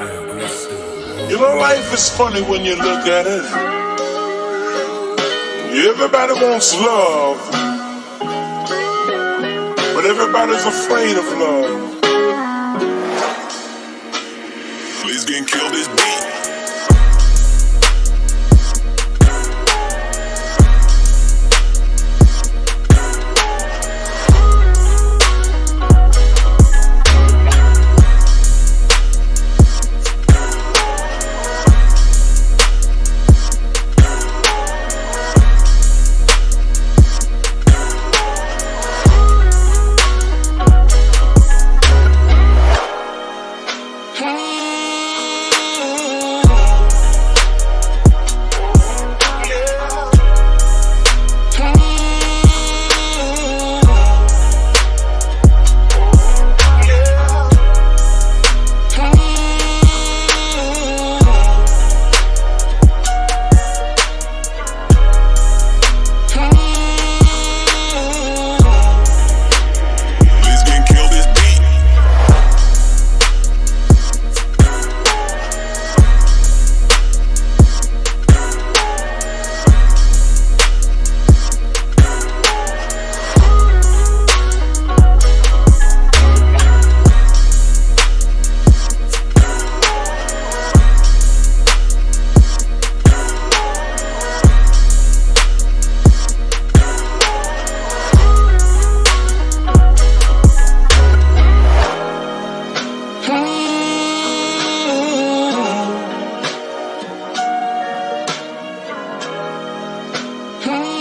You know, life is funny when you look at it. Everybody wants love, but everybody's afraid of love. Please get killed this beat. Come